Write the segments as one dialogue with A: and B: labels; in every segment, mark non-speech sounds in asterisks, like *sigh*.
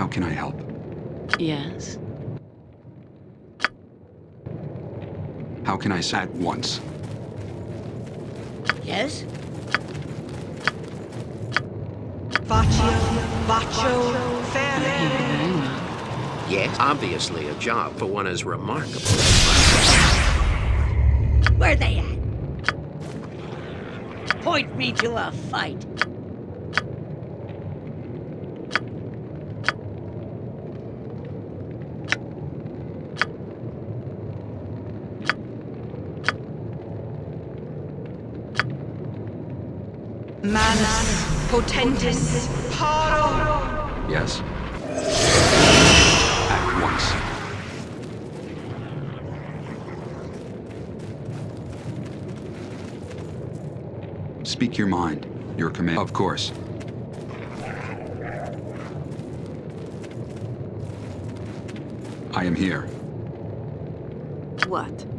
A: How can I help?
B: Yes.
A: How can I say at once?
C: Yes? Faccio, faccio,
B: Thank
C: fare.
B: you very well.
D: Yes, obviously a job for one as remarkable as myself.
C: Where they at? Point me to a fight.
E: Manus potentis paro.
A: Yes. At once. Speak your mind. Your command. Of course. I am here.
E: What?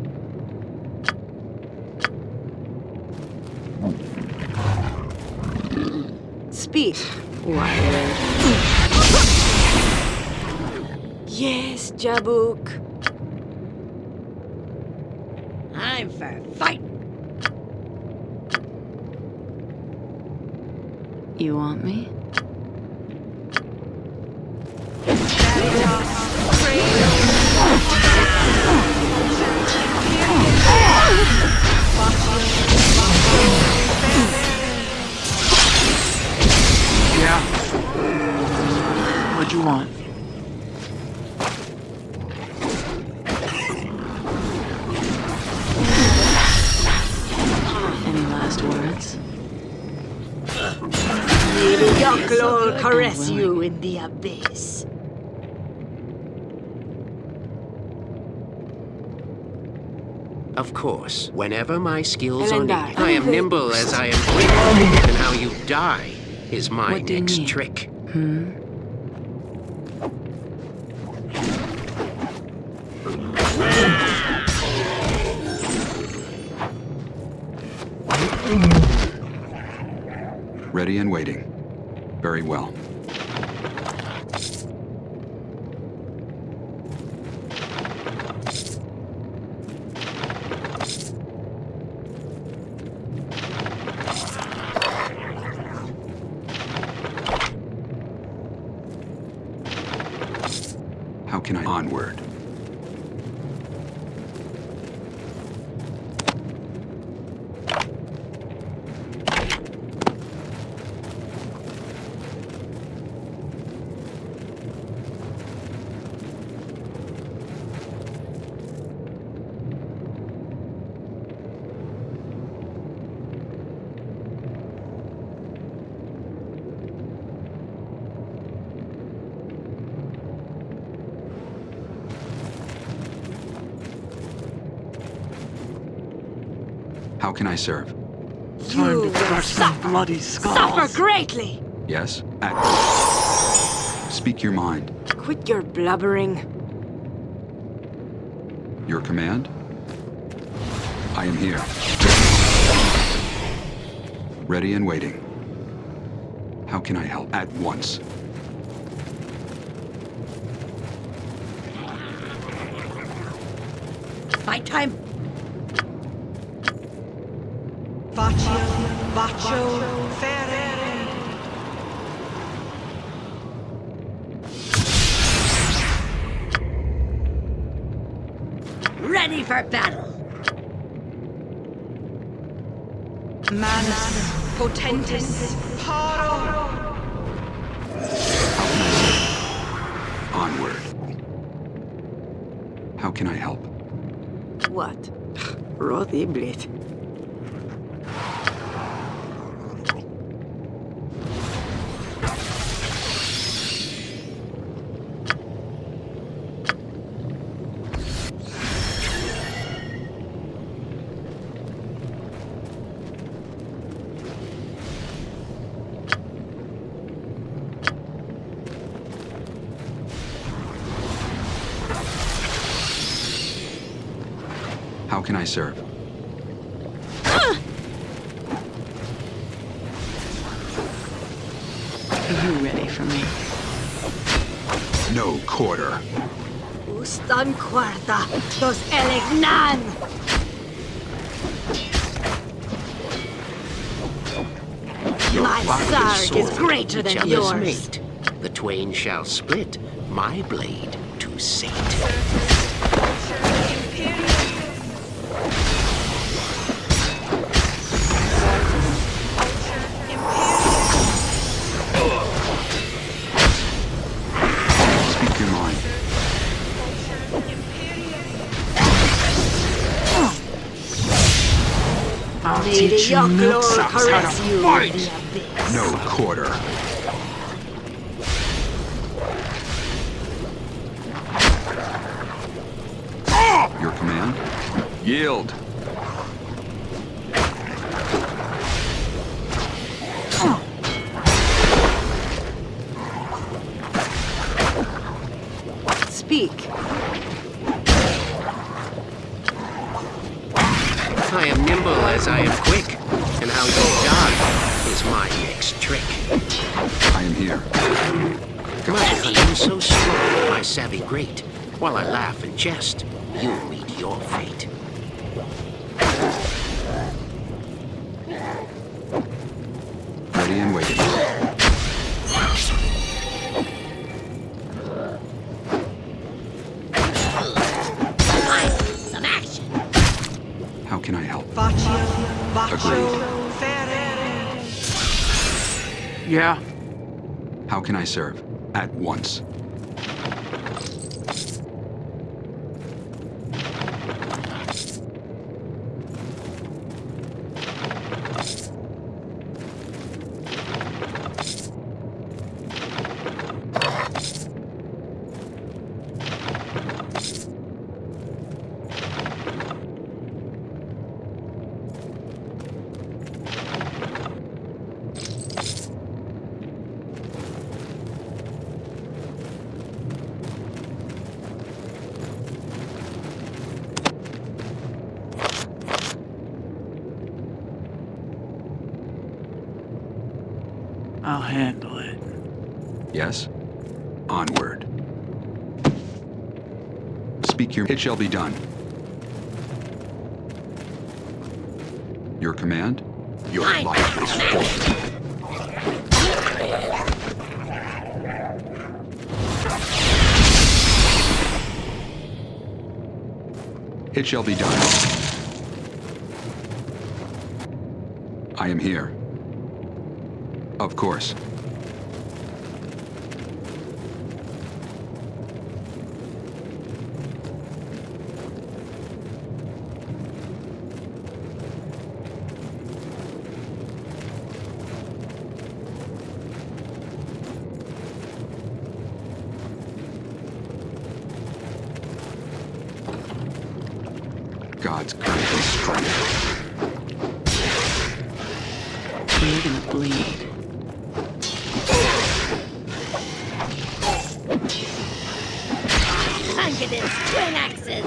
B: Wired.
E: Yes, Jabuk.
C: I'm for fight.
B: You want me?
D: Course, whenever my skills are needed, I am *laughs* nimble as I am quick, and how you die is my
B: What
D: next trick.
B: Hmm?
A: Ready and waiting. Very well. How can I onward? How can I serve?
F: Time
E: You
F: to
E: will
F: crush
E: suffer.
F: bloody
E: Suffer greatly.
A: Yes? At Speak your mind.
E: Quit your blubbering.
A: Your command? I am here. Ready and waiting. How can I help? At once.
C: Fight time. Faccio, faccio, fare. Ready for battle.
E: Manus potentis paro.
A: Onward. How can I help?
E: What? *sighs* Rodiblit.
A: How can I serve?
B: Are you ready for me?
A: No quarter.
E: Ustan cuarta, dos elegnan! My
D: father's
E: sword is greater than
D: each other's
E: yours.
D: mate. The twain shall split, my blade to sate.
F: Teach you
E: Yochlol
F: milksops how to fight!
A: No quarter. Your command? Yield.
D: I am
A: here.
D: My cunning so strong, my savvy great. While I laugh and jest, you meet your fate.
A: Ready and waiting.
C: Time for some action.
A: How can I help?
C: Faccio, bacio,
A: Agreed.
F: Yeah,
A: How can I serve? At once.
F: I'll handle it.
A: Yes? Onward. Speak your... It shall be done. Your command? Your
C: Aye.
A: life is forfeit. It shall be done. I am here. Of course.
C: Confidence, axes.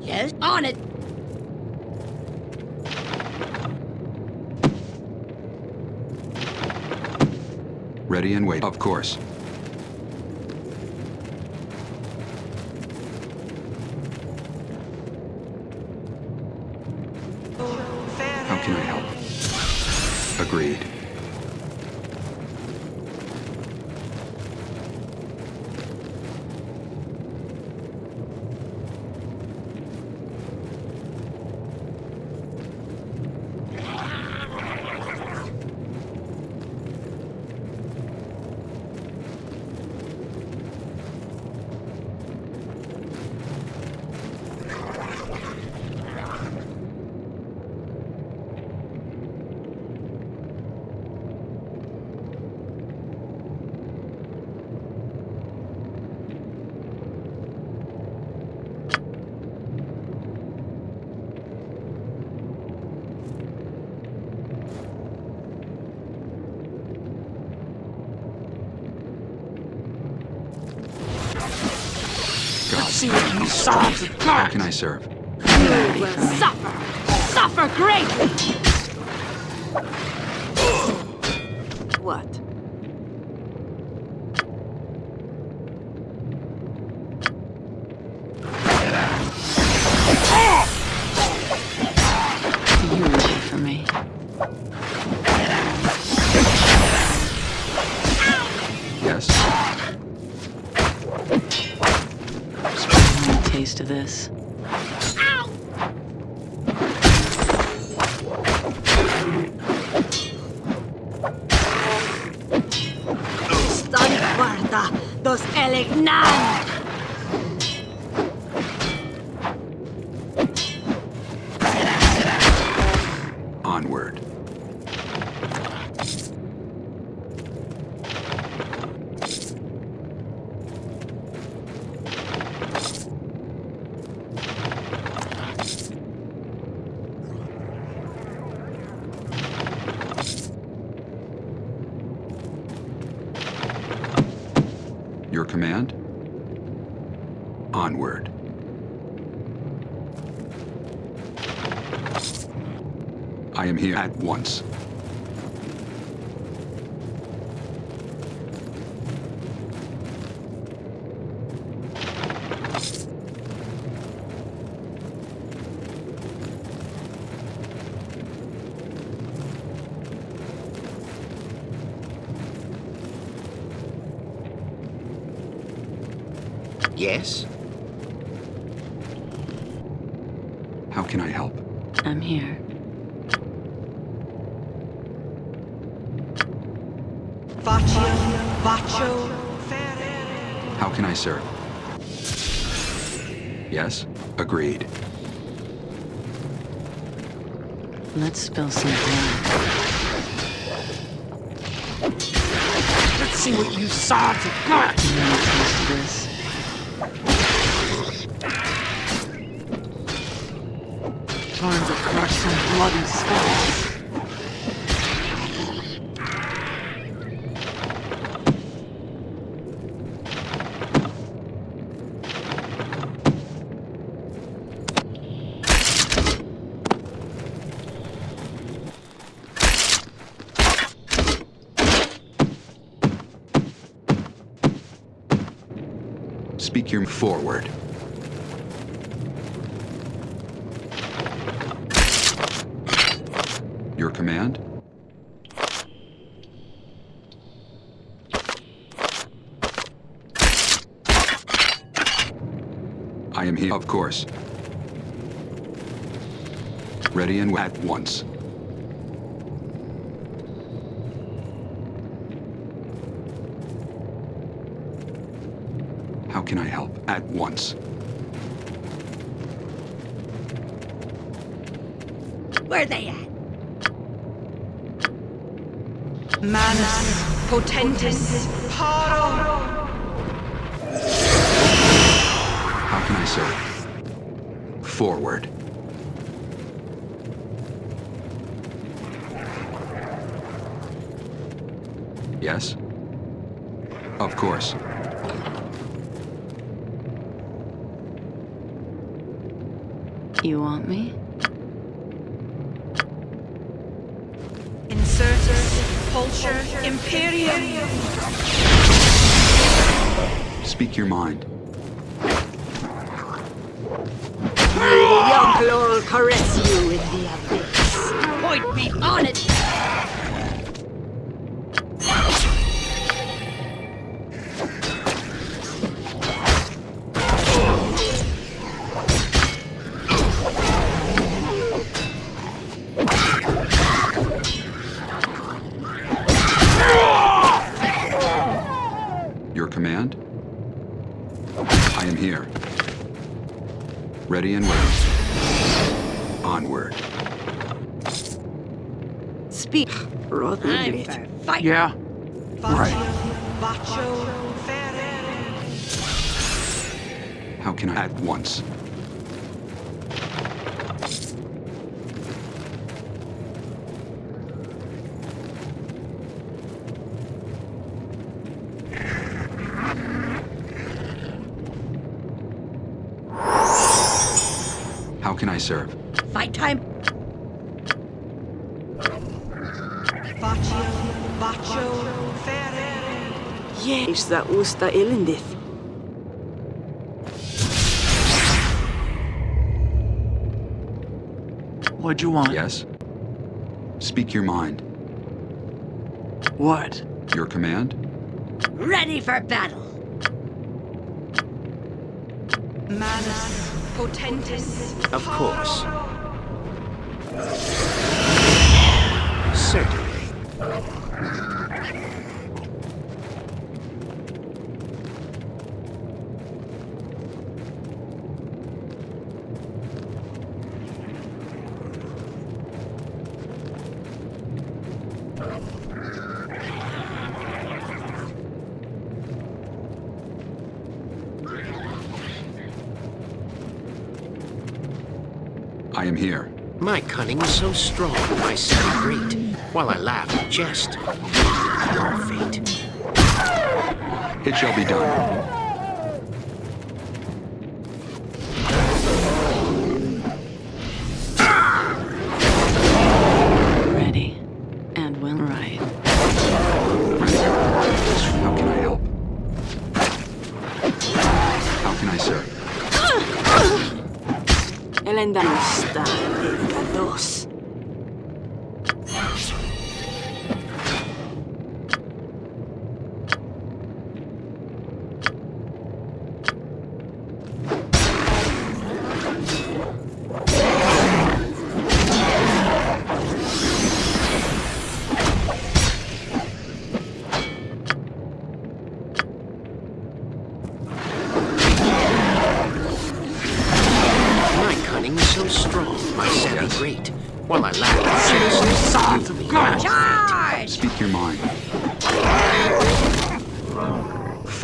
C: Yes, on it.
A: Ready and wait. Of course. How can I help? Agreed.
F: See what you sons have
A: How can I serve?
E: You will suffer. Suffer greatly.
A: Command? Onward. I am here at once.
D: Yes?
A: How can I help?
B: I'm here.
E: Faccio, faccio,
A: How can I serve? Yes? Agreed.
B: Let's spill some blood.
F: Let's see what you saw to got. Time to crush some bloody skulls.
A: Speak your forward. Command? I am here, of course. Ready and at once. How can I help? At once.
C: Where are they at?
E: Manus, potentis, paro.
A: How can I serve? Forward. Yes? Of course.
B: You want me?
E: Insertus, pulcher, imperium.
A: Speak your mind.
E: Young Laurel caress you in the abyss.
C: Point me on it!
E: Bit.
C: for.
F: Yeah, right.
E: Faccio.
A: How can I? At once. How can I serve?
C: Fight time.
E: Baccio, Baccio, Ferere.
F: Jeestä usta ilindith. What'd you want?
A: Yes? Speak your mind.
F: What?
A: Your command?
C: Ready for battle.
E: Manus, Potentis.
D: Of course. Certainly.
A: Here.
D: My cunning is so strong, my savvy great. While I laugh and jest, your fate.
A: It shall be done.
F: Elenda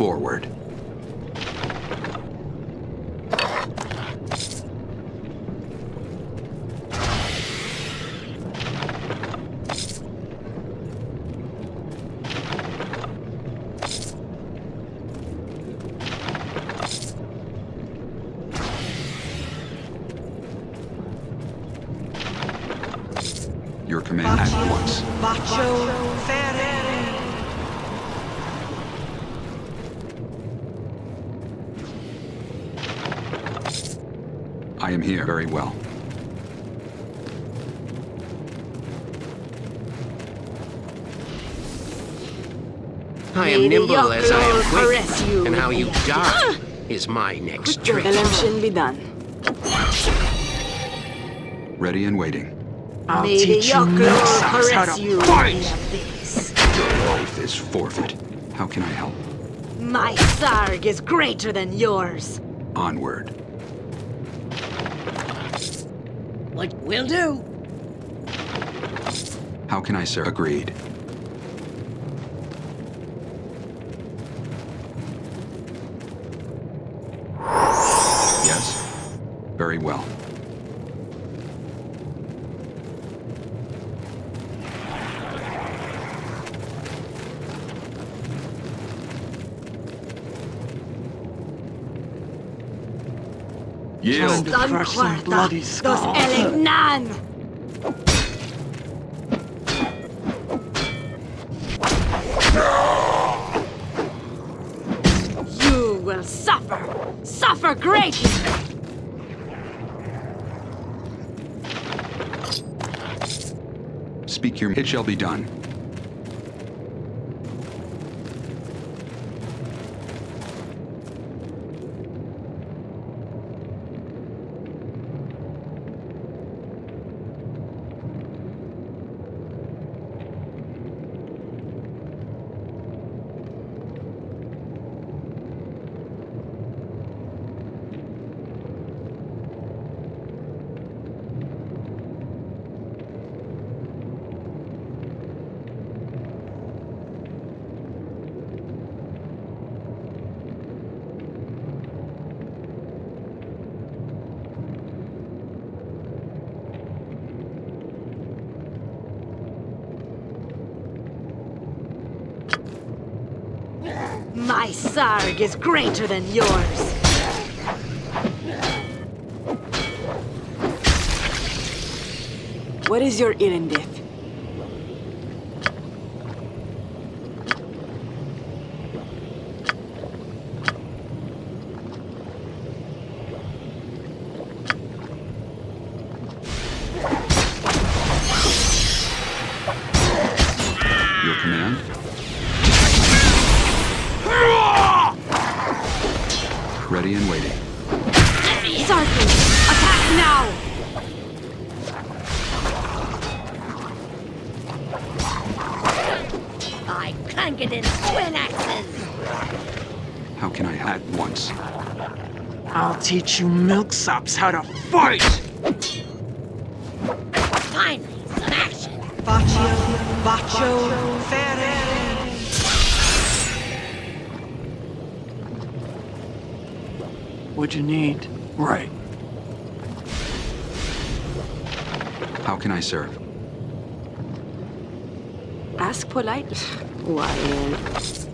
A: Forward. Your command at once.
E: Baccio, Ferere.
A: I am here. Very well.
D: I am
F: May the
D: nimble as I am quick,
F: you
D: and how you
F: the-
D: die *gasps* is my next trick.
F: Election be done.
A: Ready and waiting.
F: I'll
E: May
F: teach you
E: Yochlol
F: how to
E: you
F: fight.
E: in.
A: Your life is forfeit. How can I help?
E: My sarg is greater than yours.
A: Onward.
C: What will do?
A: How can I sir? Agreed. Yes? Very well. Yield.
F: To crush some bloody
E: Dos
F: skull.
E: Elegnan! You will suffer! Suffer greatly!
A: Speak your... It shall be done.
E: Sarg is greater than yours.
F: What is your Irendith?
A: Your
F: command? Teach you milksops how to fight!
C: Finally, some action!
F: Baccio, Baccio, Fere! What'd you need? Right.
A: How can I serve?
B: Ask polite. Why,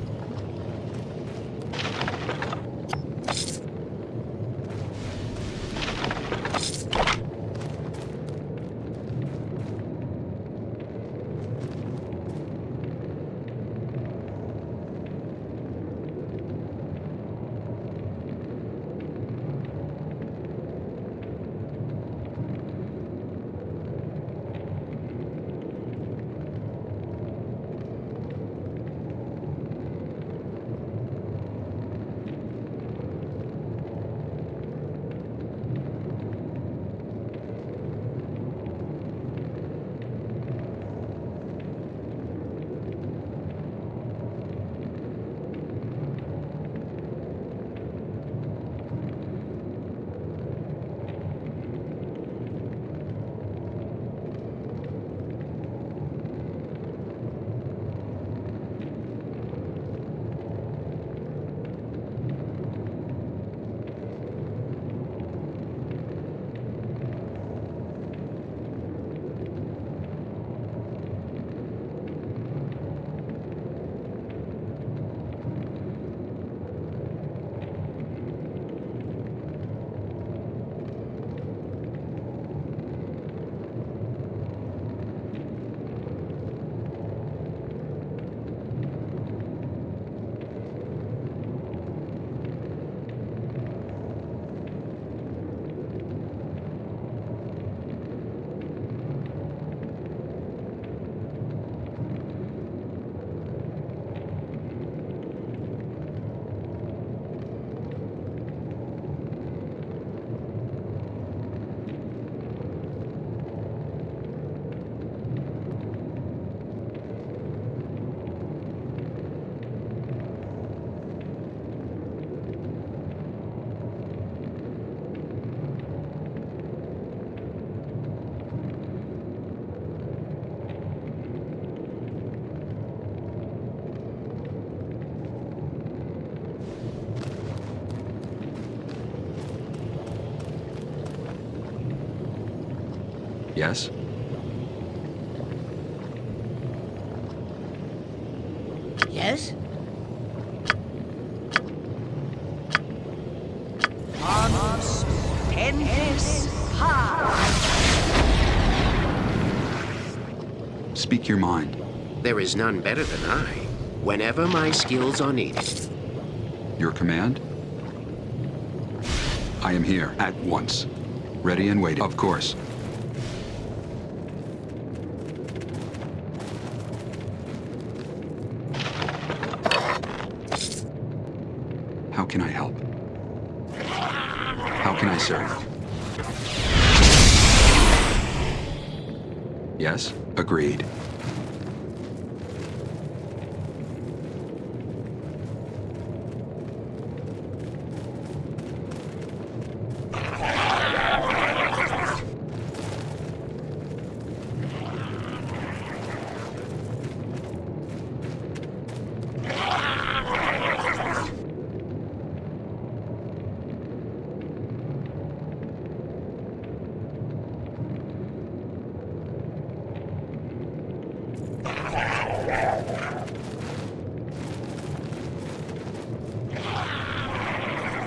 A: Yes?
C: Yes?
A: Speak your mind.
D: There is none better than I, whenever my skills are needed.
A: Your command? I am here, at once. Ready and waiting. Of course. How can I help? How can I serve? Yes, agreed.